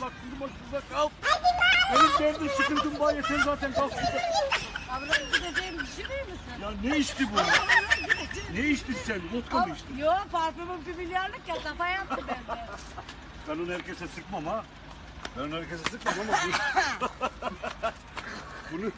Bak durma şurada kal. Benim derdin sıkıntım var yeter zaten kalk şurada. Gideceğim düşünür müsün? Ya ne içti bu? ne içtin sen? Vodka mı içtin? Yok parfümüm bir milyarlık ya kafa yaptı bende. Ben onu herkese sıkmam ha. Ben herkese sıkmam ama bunu... bunu...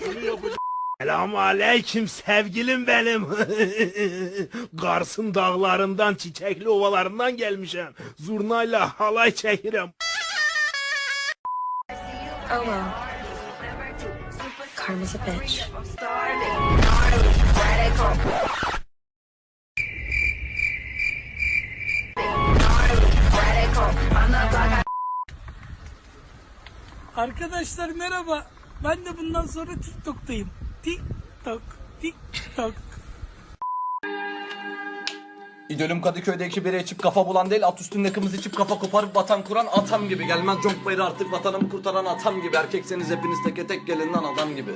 Bunu yapacağım. Selamun aleyküm sevgilim benim. Kars'ın dağlarından, çiçekli ovalarından gelmişim. Zurnayla halay çekirim. Oh well. Karma's a bitch. Arkadaşlar merhaba. Ben de bundan sonra TikTok'tayım. TikTok, TikTok. İdolüm Kadıköy'de iki bira içip kafa bulan değil At üstünde kımız içip kafa koparıp vatan kuran atam gibi Gelmez conk bayrağı artık vatanımı kurtaran atam gibi Erkekseniz hepiniz teke tek gelin lan adam gibi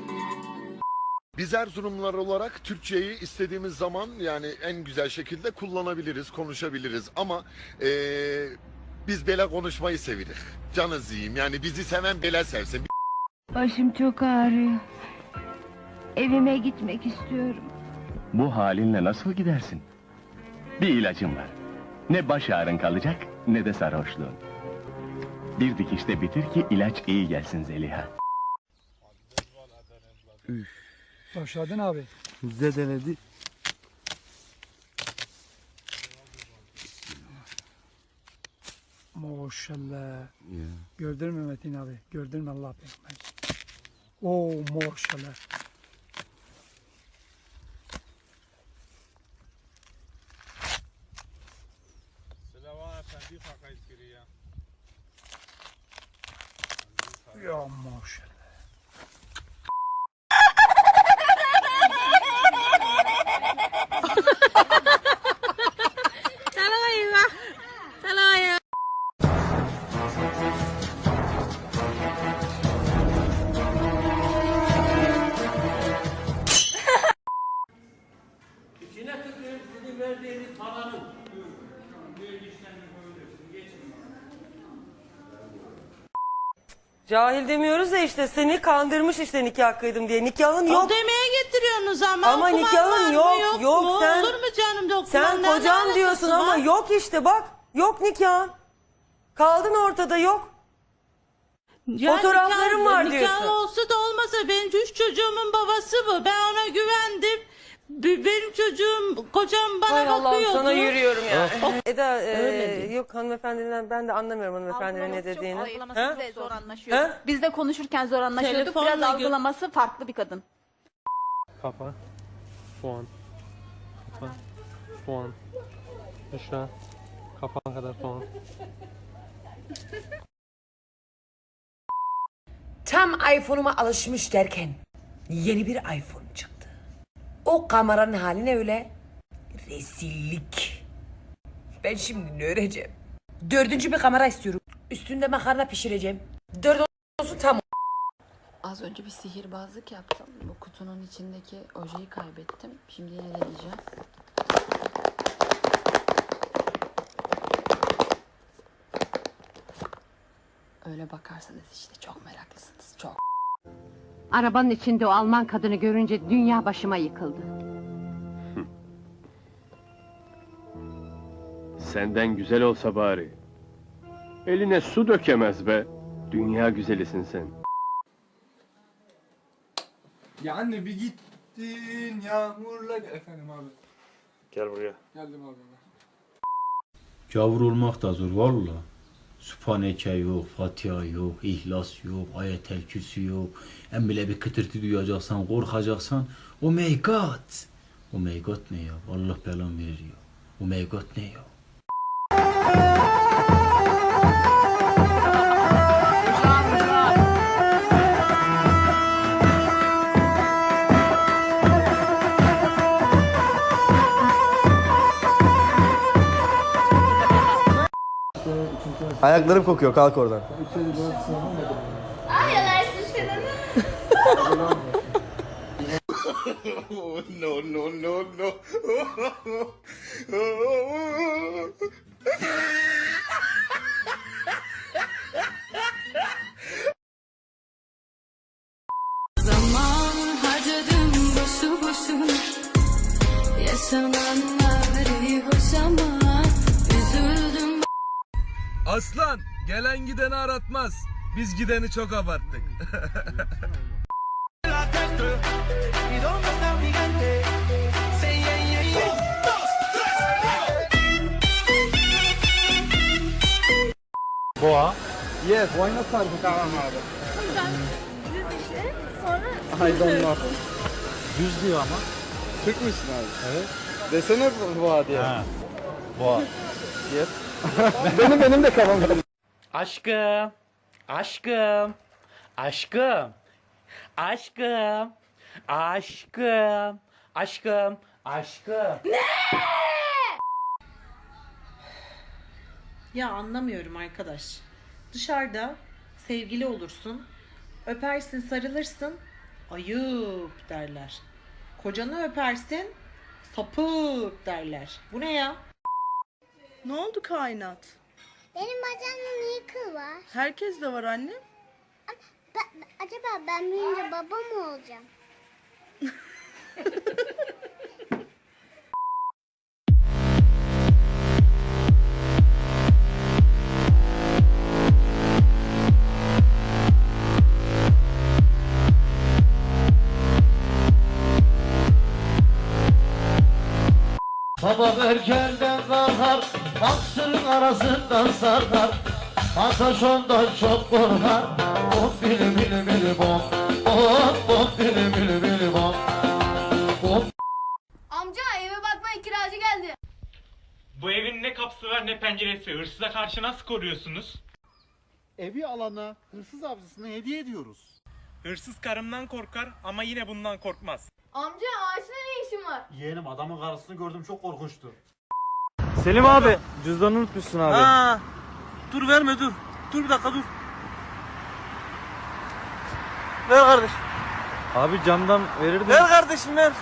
Biz Erzurumlular olarak Türkçeyi istediğimiz zaman yani en güzel şekilde kullanabiliriz, konuşabiliriz ama eee, biz bele konuşmayı seviriz. Canız yiyeyim yani bizi seven bele sevsin. Başım çok ağrıyor. Evime gitmek istiyorum. Bu halinle nasıl gidersin? Bir ilacım var. Ne baş ağrın kalacak ne de sarhoşluğun. Bir dikişte bitir ki ilaç iyi gelsin Zeliha. Başladın abi. Zedeledi. Maşallah. Gördün mü Metin abi? Gördün mü Allah peygamber? Oo maşallah. Ya maşallah. Cahil demiyoruz da işte seni kandırmış işte nikah kıydım diye. Nikahın yok. Demeye getiriyorsunuz ama. Ama okuman nikahın var mı, yok, yok. mu? Sen- Olur mu canım? Sen Ne kocam alakası diyorsun ama var? yok işte bak. Yok nikahın. Kaldın ortada yok. Ya Fotoğraflarım nikah- var nikah diyorsun. olsa da olmasa benim üç çocuğumun babası bu. Ben ona güvendim. Benim çocuğum, kocam bana Hay Allah'ım bakıyordu. sana yürüyorum ya. Eda e, yok hanımefendiden ben de anlamıyorum hanımefendinin ne dediğini. Ha? Biz de zor anlaşıyorduk. Ha? Biz de konuşurken zor anlaşıyorduk. Telefonla Biraz gö- algılaması farklı bir kadın. Kafa, soğan, kafa, soğan, aşağı, kafan kadar soğan. Tam iPhone'uma alışmış derken yeni bir iPhone çıktı. O kameranın hali ne öyle? Rezillik. Ben şimdi ne öreceğim? Dördüncü bir kamera istiyorum. Üstünde makarna pişireceğim. Dört olsun tam Az önce bir sihirbazlık yaptım. Bu kutunun içindeki ojeyi kaybettim. Şimdi yine deneyeceğim. Öyle bakarsanız işte çok meraklısınız. Çok. Arabanın içinde o Alman kadını görünce dünya başıma yıkıldı. Senden güzel olsa bari. Eline su dökemez be. Dünya güzelisin sen. Ya anne bir gittin yağmurla Efendim abi Gel buraya. geldim abi Gavur olmak da zor valla. Sübhaneke yok, Fatiha yok, İhlas yok, Ayetel Kürsü yok. En bile bir kıtırtı duyacaksan, korkacaksan. Oh my god. Oh my god ne ya? Allah belamı verir ya. Oh my god ne ya? Ayaklarım kokuyor kalk oradan Ay no no no no. gelen gideni aratmaz. Biz gideni çok abarttık. Boğa. Yes, why not sarı? Tamam abi. Düz işte sonra I don't know. Düz diyor ama. Türk müsün abi? Evet. Desene boğa diye. Ha. Boğa. Yes. benim benim de kafam. Aşkım. Aşkım. Aşkım. Aşkım. Aşkım. Aşkım. Aşkım. Ya anlamıyorum arkadaş. Dışarıda sevgili olursun, öpersin, sarılırsın, ayıp derler. Kocanı öpersin, sapık derler. Bu ne ya? Ne oldu kainat? Benim bacağımda niye kıl var? Herkes de var anne. Ben- acaba ben büyüyünce baba mı olacağım? Sabah erkenden kalkar, baksırın arasından sarkar. Ataş ondan çok korkar. Bom bili bili bili bom, bom bom bili bili bili bom. Bom Amca eve bakmaya kiracı geldi Bu evin ne kapısı var ne penceresi. Hırsıza karşı nasıl koruyorsunuz? Evi alana hırsız avcısına hediye ediyoruz. Hırsız karımdan korkar ama yine bundan korkmaz. Amca ağaçta ne işin var? Yeğenim adamın karısını gördüm çok korkunçtu. Selim abi cüzdanı unutmuşsun abi. Ha. Dur verme dur. Dur bir dakika dur. Ver kardeş. Abi camdan verirdim. Ver kardeşim ver.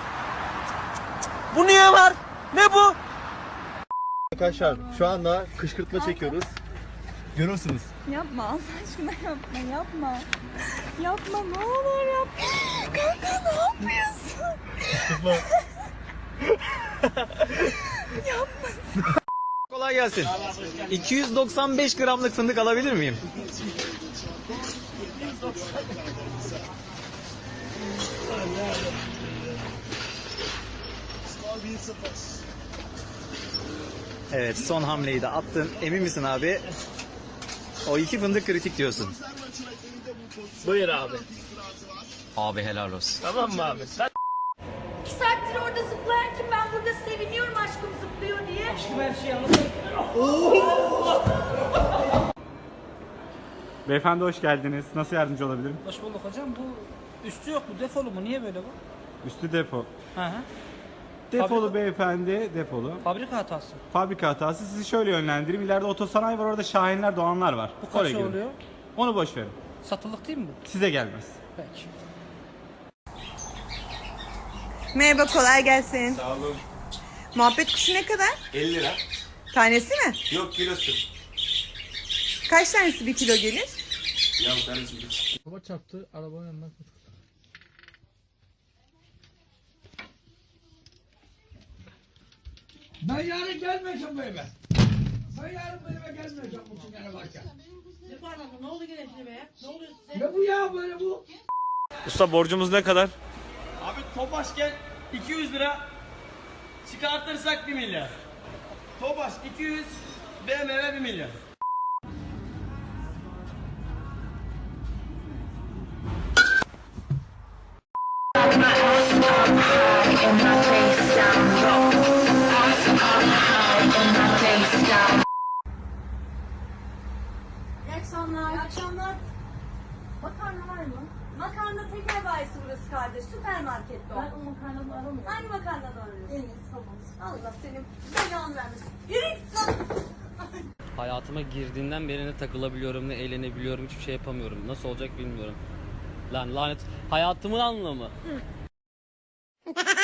Bu niye var? Ne bu? Arkadaşlar şu anda kışkırtma çekiyoruz. Görürsünüz. Yapma Allah aşkına yapma yapma. Yapma ne olur yapma. Kanka ne yapıyorsun? yapma. Kolay gelsin. 295 gramlık fındık alabilir miyim? Evet son hamleyi de attın. Emin misin abi? O iki fındık kritik diyorsun. Buyur abi. Abi helal olsun. Tamam mı abi? Sen... İki saattir orada zıplarken ben burada seviniyorum aşkım zıplıyor diye. Aşkım her şeyi anlatayım. Beyefendi hoş geldiniz. Nasıl yardımcı olabilirim? Hoş bulduk hocam. Bu üstü yok bu defolu mu? Niye böyle bu? Üstü depo. Hı hı. Defolu Fabrika- beyefendi, depolu. Fabrika hatası. Fabrika hatası. Sizi şöyle yönlendireyim. İleride otosanayi var, orada Şahinler, Doğanlar var. Bu kaç Oraya girin. oluyor? Onu boş verin. Satılık değil mi bu? Size gelmez. Peki. Merhaba kolay gelsin. Sağ olun. Muhabbet kuşu ne kadar? 50 lira. Tanesi mi? Yok kilosu. Kaç tanesi bir kilo gelir? Ya tanesi bir. Baba çarptı arabanın yanından Ben yarın gelmeyeceğim bu eve. Ben yarın bu eve gelmeyeceğim bu sigara varken. Ne lan? Ne oldu gene şimdi be? Ne oluyor size? Ne bu ya böyle bu? Usta borcumuz ne kadar? Abi Topaş gel 200 lira çıkartırsak 1 milyar. Topaş 200 BMW 1 milyar. Kardeş. Süpermarkette o. Ben o makarnadan aramıyorum. Hangi makarnadan arıyorsun? En iyisi tamam. Allah senin belanı vermesin. Yürü git lan. Hayatıma girdiğinden beri ne takılabiliyorum ne eğlenebiliyorum hiçbir şey yapamıyorum. Nasıl olacak bilmiyorum. Lan lanet hayatımın anlamı.